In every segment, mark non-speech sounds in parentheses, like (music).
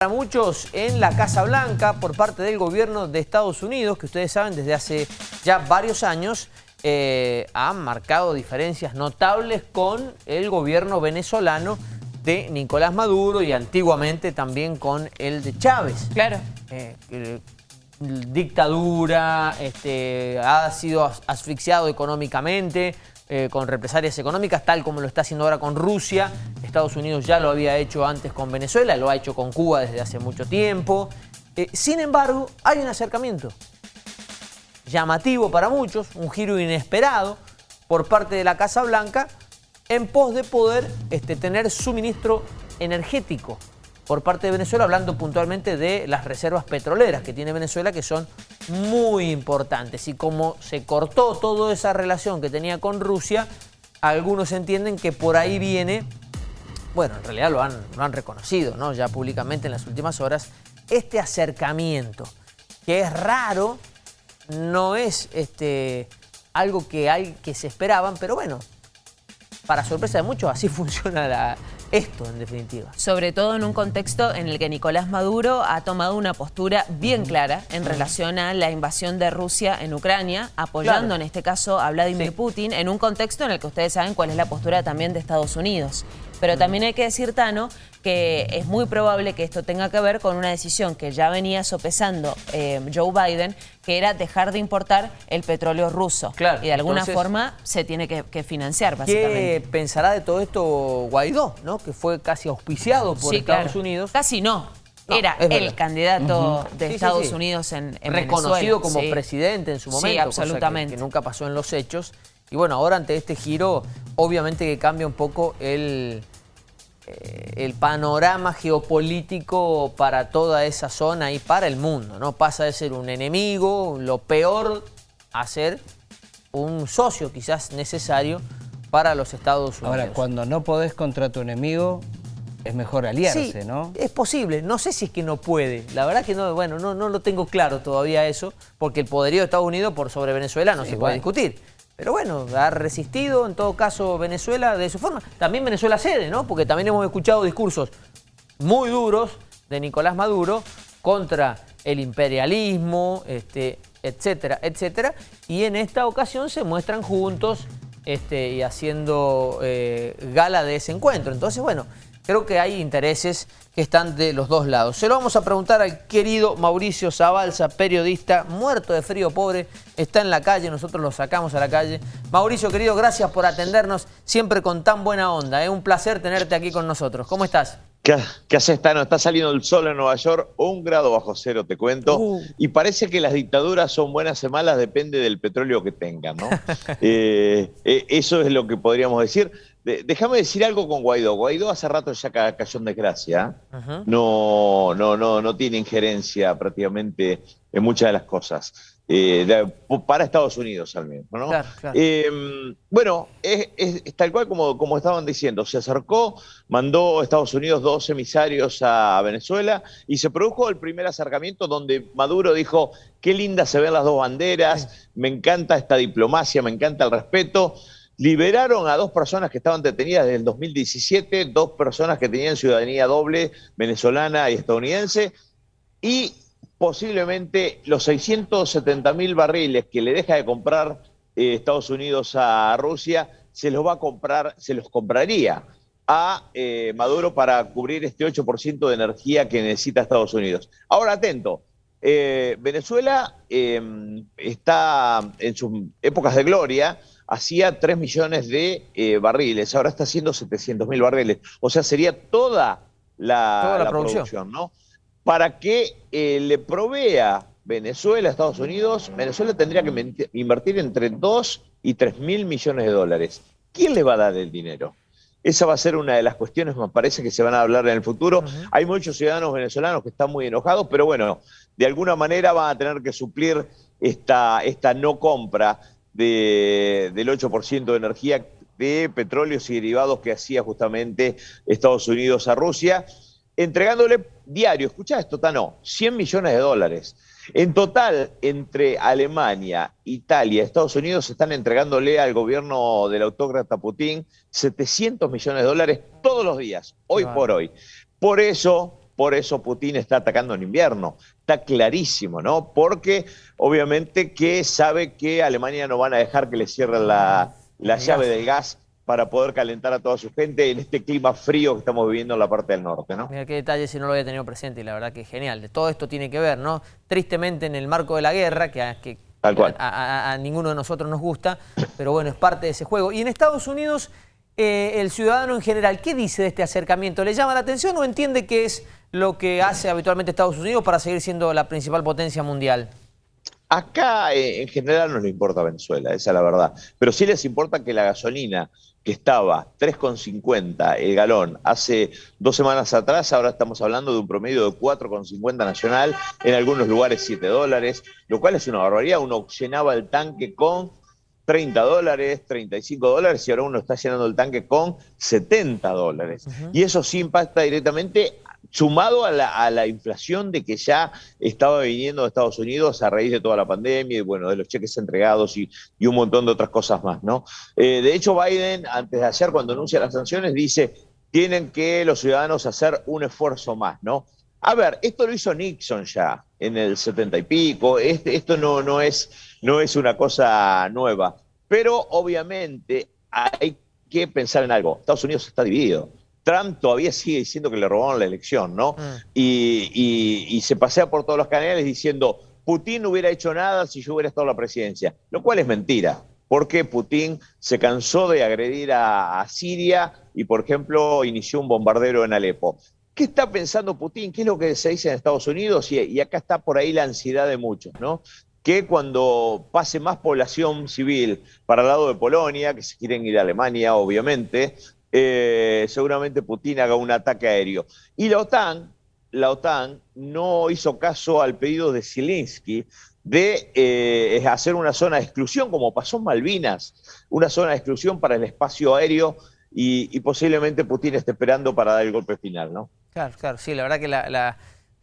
Para muchos en la Casa Blanca por parte del gobierno de Estados Unidos, que ustedes saben desde hace ya varios años, eh, han marcado diferencias notables con el gobierno venezolano de Nicolás Maduro y antiguamente también con el de Chávez. Claro. Eh, eh, dictadura, este, ha sido asfixiado económicamente, eh, con represalias económicas, tal como lo está haciendo ahora con Rusia. Estados Unidos ya lo había hecho antes con Venezuela, lo ha hecho con Cuba desde hace mucho tiempo. Eh, sin embargo, hay un acercamiento llamativo para muchos, un giro inesperado por parte de la Casa Blanca en pos de poder este, tener suministro energético por parte de Venezuela, hablando puntualmente de las reservas petroleras que tiene Venezuela, que son muy importantes. Y como se cortó toda esa relación que tenía con Rusia, algunos entienden que por ahí viene, bueno, en realidad lo han, lo han reconocido, ¿no? Ya públicamente en las últimas horas, este acercamiento, que es raro, no es este, algo que, hay, que se esperaban, pero bueno, para sorpresa de muchos, así (laughs) funciona la, esto, en definitiva. Sobre todo en un contexto en el que Nicolás Maduro ha tomado una postura bien clara en relación a la invasión de Rusia en Ucrania, apoyando en este caso a Vladimir Putin, en un contexto en el que ustedes saben cuál es la postura también de Estados Unidos. Pero también hay que decir, Tano, que es muy probable que esto tenga que ver con una decisión que ya venía sopesando eh, Joe Biden, que era dejar de importar el petróleo ruso. Claro, y de alguna forma se tiene que, financiar, básicamente. ¿Qué pensará de todo esto Guaidó, ¿no? que fue casi auspiciado por Estados Unidos? Casi no. era el candidato de Estados Unidos en, en Reconocido como presidente en su momento. Sí, absolutamente. que nunca pasó en los hechos. Y bueno, ahora ante este giro, obviamente que cambia un poco el, el panorama geopolítico para toda esa zona y para el mundo. ¿no? Pasa de ser un enemigo, lo peor, a ser un socio quizás necesario para los Estados Unidos. Ahora, cuando no podés contra tu enemigo, es mejor aliarse, ¿no? es posible. No sé si es que no puede. La verdad que no, bueno, no, no lo tengo claro todavía eso, porque el poderío de Estados Unidos por sobre Venezuela no se puede discutir. Pero bueno, ha resistido en todo caso Venezuela de su forma. También Venezuela cede, ¿no? Porque también hemos escuchado discursos muy duros de Nicolás Maduro contra el imperialismo, este, etcétera, etcétera. Y en esta ocasión se muestran juntos este, y haciendo eh, gala de ese encuentro. Entonces, bueno, creo que hay intereses que están de los dos lados. Se lo vamos a preguntar al querido Mauricio Zabalza, periodista, muerto de frío, pobre, está en la calle, nosotros lo sacamos a la calle. Mauricio, querido, gracias por atendernos siempre con tan buena onda. Es un placer tenerte aquí con nosotros. ¿Cómo estás? ¿Qué, qué haces, Tano? Está saliendo el sol en Nueva York, un grado bajo cero, te cuento. Uh. Y parece que las dictaduras son buenas o malas, depende del petróleo que tengan, ¿no? (laughs) Eh, eh, eso es lo que podríamos decir. Déjame decir algo con Guaidó. Guaidó hace rato ya cayó en desgracia. No, no, no, no tiene injerencia prácticamente en muchas de las cosas. Eh, para Estados Unidos al menos. ¿no? Em, bueno, es, tal cual como, como estaban diciendo, se acercó, mandó a Estados Unidos dos emisarios a Venezuela y se produjo el primer acercamiento donde Maduro dijo, qué lindas se ven las dos banderas, me encanta esta diplomacia, me encanta el respeto. Liberaron a dos personas que estaban detenidas desde el 2017, dos personas que tenían ciudadanía doble, venezolana y estadounidense, y posiblemente los 670 mil barriles que le deja de comprar eh, Estados Unidos a Rusia, se los va a comprar, se los compraría a eh, Maduro para cubrir este 8% de energía que necesita Estados Unidos. Ahora, atento, eh, Venezuela em, está en sus épocas de gloria, hacía 3 millones de barriles, ahora está haciendo 700 mil barriles. O sea, sería toda la, producción. ¿no? Para que eh, le provea Venezuela a Estados Unidos, Venezuela tendría que invertir entre 2 y 3 mil millones de dólares. ¿Quién le va a dar el dinero? Esa va a ser una de las cuestiones, me parece, que se van a hablar en el futuro. Hay muchos ciudadanos venezolanos que están muy enojados, pero bueno, de alguna manera van a tener que suplir esta, esta no compra del 8% de energía de petróleos y derivados que hacía justamente Estados Unidos a Rusia, entregándole diario, escucha esto, Tano, 100 millones de dólares. En total, entre Alemania, Italia, Estados Unidos están entregándole al gobierno del autócrata Putin 700 millones de dólares todos los días, hoy por hoy. Por eso por eso Putin está atacando en invierno. Está clarísimo, ¿no? Porque obviamente que sabe que Alemania no van a dejar que le cierren la, llave del gas para poder calentar a toda su gente en este clima frío que estamos viviendo en la parte del norte, ¿no? Mira qué detalle si no lo había tenido presente y la verdad que es genial. De todo esto tiene que ver, ¿no? Tristemente en el marco de la guerra, que, que A, ninguno de nosotros nos gusta, pero bueno, es parte de ese juego. Y en Estados Unidos, eh, el ciudadano en general, ¿qué dice de este acercamiento? ¿Le llama la atención o entiende que es lo que hace habitualmente Estados Unidos para seguir siendo la principal potencia mundial? Acá eh, en general no les importa Venezuela, esa es la verdad. Pero sí les importa que la gasolina que estaba 3,50 el galón hace dos semanas atrás, ahora estamos hablando de un promedio de 4,50 nacional, en algunos lugares 7 dólares, lo cual es una barbaridad. Uno llenaba el tanque con 30 dólares, 35 dólares y ahora uno está llenando el tanque con 70 dólares. Y eso sí impacta directamente sumado a la, inflación de que ya estaba viniendo de Estados Unidos a raíz de toda la pandemia y bueno, de los cheques entregados y, un montón de otras cosas más, ¿no? Eh, de hecho, Biden, antes de ayer, cuando anuncia las sanciones, dice, tienen que los ciudadanos hacer un esfuerzo más, ¿no? A ver, esto lo hizo Nixon ya en el setenta y pico, este, esto no, no, es, no es una cosa nueva, pero obviamente hay que pensar en algo, Estados Unidos está dividido. Trump todavía sigue diciendo que le robaron la elección, ¿no? Mm. Y, se pasea por todos los canales diciendo, Putin no hubiera hecho nada si yo hubiera estado en la presidencia, lo cual es mentira, porque Putin se cansó de agredir a, Siria y, por ejemplo, inició un bombardero en Alepo. ¿Qué está pensando Putin? ¿Qué es lo que se dice en Estados Unidos? Y, y acá está por ahí la ansiedad de muchos, ¿no? que cuando pase más población civil para el lado de Polonia, que se quieren ir a Alemania, obviamente, eh, seguramente Putin haga un ataque aéreo. Y la OTAN, la OTAN no hizo caso al pedido de Zelensky de eh, hacer una zona de exclusión, como pasó en Malvinas, una zona de exclusión para el espacio aéreo y, posiblemente Putin esté esperando para dar el golpe final, ¿no? Claro, claro, sí, la verdad que la,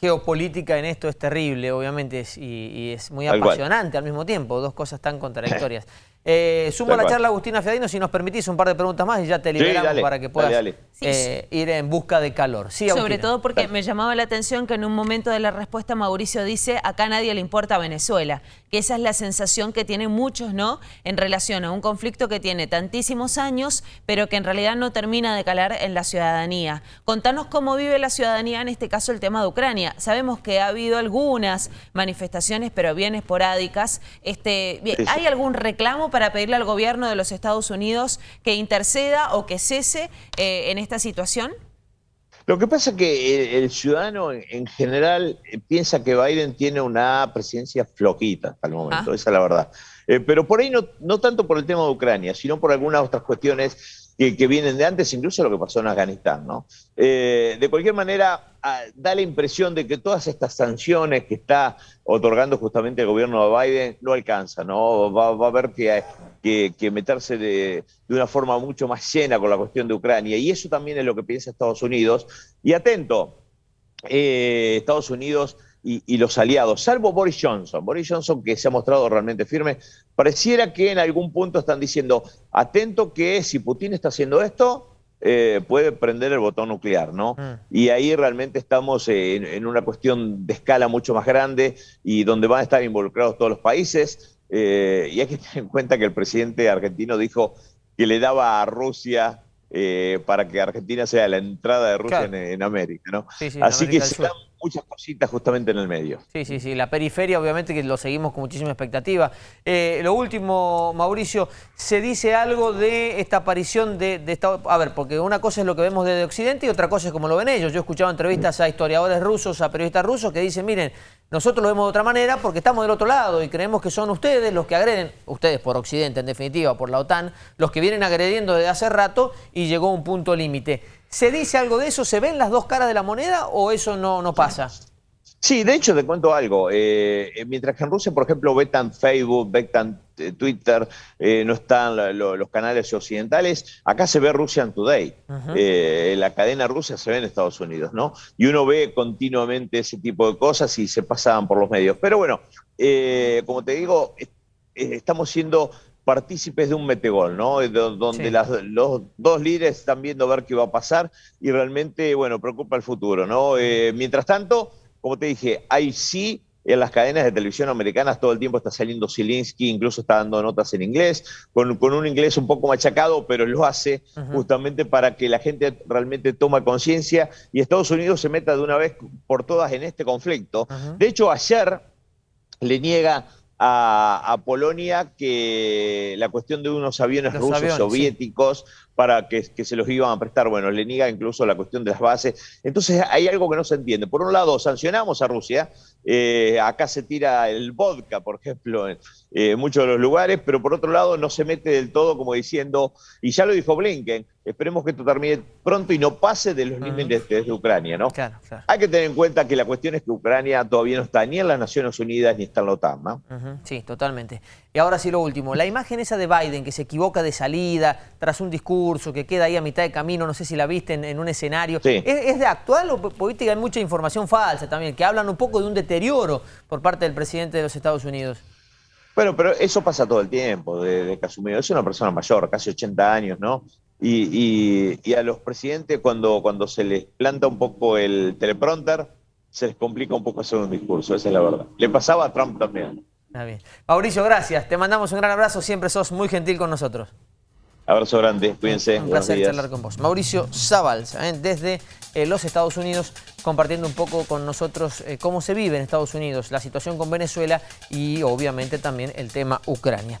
geopolítica en esto es terrible, obviamente, y, es muy apasionante al mismo tiempo, dos cosas tan contradictorias. (laughs) Eh, sumo a la charla Agustina Fiadino, si nos permitís un par de preguntas más y ya te liberamos para que puedas eh, ir en busca de calor. Sobre todo porque me llamaba la atención que en un momento de la respuesta Mauricio dice, acá a nadie le importa Venezuela, que esa es la sensación que tienen muchos, ¿no?, en relación a un conflicto que tiene tantísimos años, pero que en realidad no termina de calar en la ciudadanía. Contanos cómo vive la ciudadanía, en este caso el tema de Ucrania. Sabemos que ha habido algunas manifestaciones, pero bien esporádicas. Este, ¿Hay algún reclamo para pedirle al gobierno de los Estados Unidos que interceda o que cese eh, en esta situación? Lo que pasa es que el, ciudadano en general eh, piensa que Biden tiene una presidencia floquita hasta el momento, ah. esa es la verdad. Eh, pero por ahí no, no tanto por el tema de Ucrania, sino por algunas otras cuestiones que, vienen de antes, incluso lo que pasó en Afganistán. ¿no? Eh, de cualquier manera, ah, da la impresión de que todas estas sanciones que está otorgando justamente el gobierno de Biden no alcanzan, ¿no? Va, a haber que, que, meterse de, de, una forma mucho más llena con la cuestión de Ucrania, y eso también es lo que piensa Estados Unidos. Y atento, eh, Estados Unidos y, los aliados, salvo Boris Johnson. Boris Johnson, que se ha mostrado realmente firme, pareciera que en algún punto están diciendo, atento que si Putin está haciendo esto, eh, puede prender el botón nuclear, ¿no? Mm. Y ahí realmente estamos en, una cuestión de escala mucho más grande y donde van a estar involucrados todos los países. Eh, y hay que tener en cuenta que el presidente argentino dijo que le daba a Rusia eh, para que Argentina sea la entrada de Rusia en, América, ¿no? Así que se dan muchas cositas justamente en el medio. Sí, sí, sí. La periferia, obviamente, que lo seguimos con muchísima expectativa. Eh, lo último, Mauricio, ¿se dice algo de esta aparición de, de Estado? A ver, porque una cosa es lo que vemos desde Occidente y otra cosa es como lo ven ellos. Yo he escuchado entrevistas a historiadores rusos, a periodistas rusos que dicen, miren, nosotros lo vemos de otra manera porque estamos del otro lado y creemos que son ustedes los que agreden, ustedes por Occidente en definitiva, por la OTAN, los que vienen agrediendo desde hace rato y llegó un punto límite. ¿Se dice algo de eso? ¿Se ven las dos caras de la moneda o eso no, no pasa? Sí, de hecho te cuento algo. Eh, eh, mientras que en Rusia, por ejemplo, vetan Facebook, vetan eh, Twitter, no están los canales occidentales, acá se ve Russian Today. la cadena rusa se ve en Estados Unidos, ¿no? Y uno ve continuamente ese tipo de cosas y se pasan por los medios. Pero bueno, como te digo, estamos siendo partícipes de un metegol, ¿no? Donde los dos líderes están viendo a ver qué va a pasar y realmente, bueno, preocupa el futuro, ¿no? Mientras tanto, como te dije, hay sí en las cadenas de televisión americanas todo el tiempo está saliendo Zielinski, incluso está dando notas en inglés, con, un inglés un poco machacado, pero lo hace justamente para que la gente realmente tome conciencia y Estados Unidos se meta de una vez por todas en este conflicto. De hecho, ayer le niega a, Polonia que la cuestión de unos aviones rusos soviéticos para que, se los iban a prestar, bueno, le niega incluso la cuestión de las bases. Entonces hay algo que no se entiende. Por un lado, sancionamos a Rusia, eh, acá se tira el vodka, por ejemplo, en eh, muchos de los lugares, pero por otro lado no se mete del todo como diciendo, y ya lo dijo Blinken, esperemos que esto termine pronto y no pase de los límites de Ucrania, ¿no? Claro, claro. Hay que tener en cuenta que la cuestión es que Ucrania todavía no está ni en las Naciones Unidas ni está en la OTAN, ¿no? Sí, totalmente. Y ahora sí lo último, la imagen esa de Biden que se equivoca de salida tras un discurso que queda ahí a mitad de camino, no sé si la viste en, un escenario, ¿Es, de actual o política? Hay mucha información falsa también, que hablan un poco de un deterioro por parte del presidente de los Estados Unidos. Bueno, pero eso pasa todo el tiempo de, de Casumiro. Es una persona mayor, casi 80 años, ¿no? Y, a los presidentes cuando, cuando se les planta un poco el teleprompter, se les complica un poco hacer un discurso, esa es la verdad. Le pasaba a Trump también. Bien. Mauricio, gracias. Te mandamos un gran abrazo, siempre sos muy gentil con nosotros. Abrazo grande, cuídense. Un placer charlar con vos. Mauricio Zabals, ¿eh? desde eh, los Estados Unidos, compartiendo un poco con nosotros eh, cómo se vive en Estados Unidos, la situación con Venezuela y obviamente también el tema Ucrania.